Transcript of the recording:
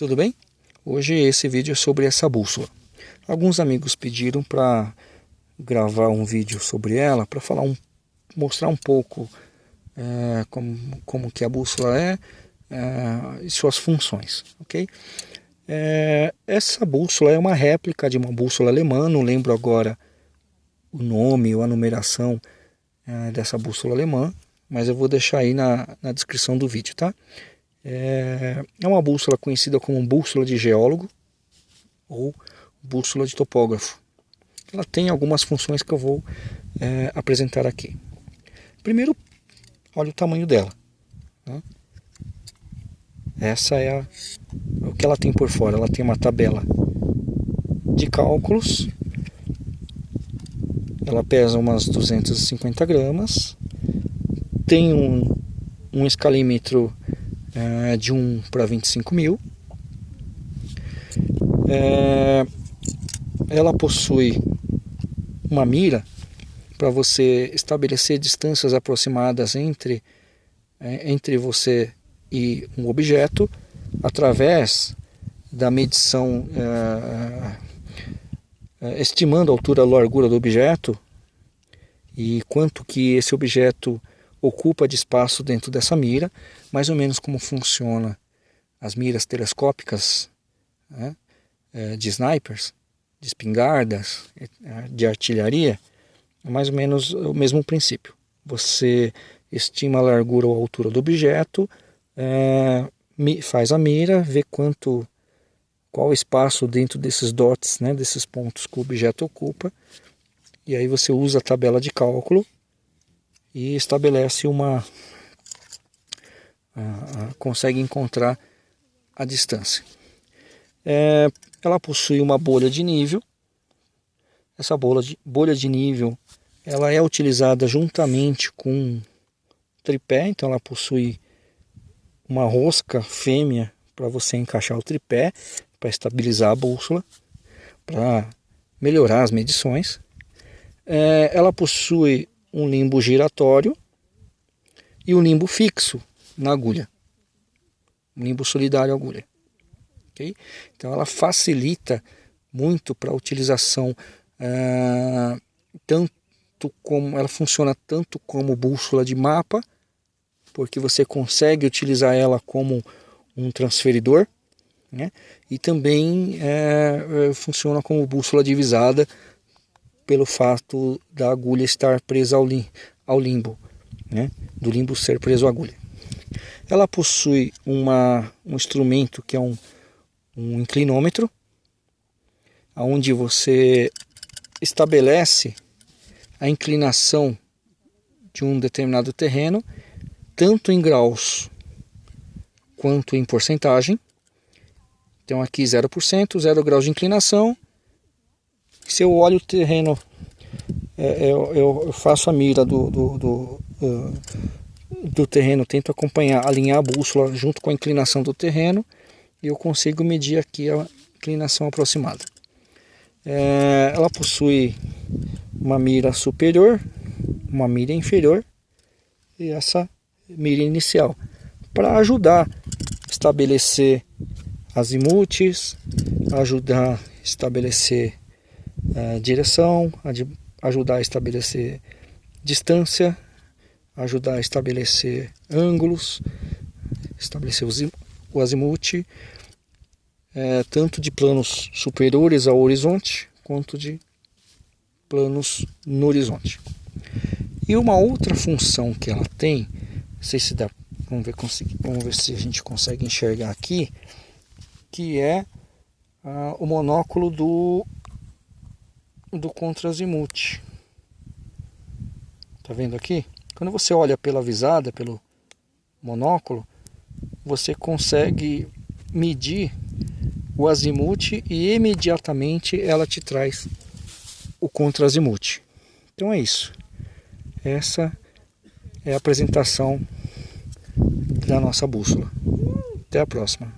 tudo bem? Hoje esse vídeo é sobre essa bússola. Alguns amigos pediram para gravar um vídeo sobre ela, para falar um, mostrar um pouco é, como, como que a bússola é, é e suas funções, ok? É, essa bússola é uma réplica de uma bússola alemã, não lembro agora o nome ou a numeração é, dessa bússola alemã, mas eu vou deixar aí na, na descrição do vídeo, tá? É, é uma bússola conhecida como bússola de geólogo ou bússola de topógrafo. Ela tem algumas funções que eu vou é, apresentar aqui. Primeiro, olha o tamanho dela. Né? Essa é a, o que ela tem por fora. Ela tem uma tabela de cálculos. Ela pesa umas 250 gramas. Tem um, um escalímetro é, de 1 para 25 mil. É, ela possui uma mira para você estabelecer distâncias aproximadas entre, é, entre você e um objeto através da medição é, estimando a altura e largura do objeto e quanto que esse objeto ocupa de espaço dentro dessa mira, mais ou menos como funciona as miras telescópicas né, é, de snipers, de espingardas, é, de artilharia, é mais ou menos o mesmo princípio. Você estima a largura ou a altura do objeto, é, faz a mira, vê quanto, qual espaço dentro desses dots, né, desses pontos que o objeto ocupa, e aí você usa a tabela de cálculo e estabelece uma consegue encontrar a distância. É, ela possui uma bolha de nível. Essa bolha de, bolha de nível ela é utilizada juntamente com tripé, então ela possui uma rosca fêmea para você encaixar o tripé, para estabilizar a bússola, para melhorar as medições. É, ela possui um limbo giratório e um limbo fixo na agulha. Um limbo solidário agulha. Okay? Então ela facilita muito para a utilização, uh, tanto como ela funciona tanto como bússola de mapa, porque você consegue utilizar ela como um transferidor, né? e também é, funciona como bússola divisada pelo fato da agulha estar presa ao, lim, ao limbo, né? do limbo ser preso à agulha. Ela possui uma, um instrumento que é um, um inclinômetro, onde você estabelece a inclinação de um determinado terreno, tanto em graus quanto em porcentagem. Então aqui 0%, 0 graus de inclinação, se eu olho o terreno, é, é eu, eu, faço a mira do, do, do, do, terreno, tento acompanhar, alinhar a bússola junto com a inclinação do terreno e eu consigo medir aqui a inclinação aproximada. É, ela possui uma mira superior, uma mira inferior e essa mira inicial para ajudar a estabelecer azimutes, ajudar a estabelecer é, direção, ajudar a estabelecer distância, ajudar a estabelecer ângulos, estabelecer o azimuth, é, tanto de planos superiores ao horizonte, quanto de planos no horizonte. E uma outra função que ela tem, não sei se dá, vamos ver, vamos ver se a gente consegue enxergar aqui, que é ah, o monóculo do do contrazimuth. Tá vendo aqui? Quando você olha pela visada, pelo monóculo, você consegue medir o azimuth e imediatamente ela te traz o contrazimuth. Então é isso. Essa é a apresentação da nossa bússola. Até a próxima.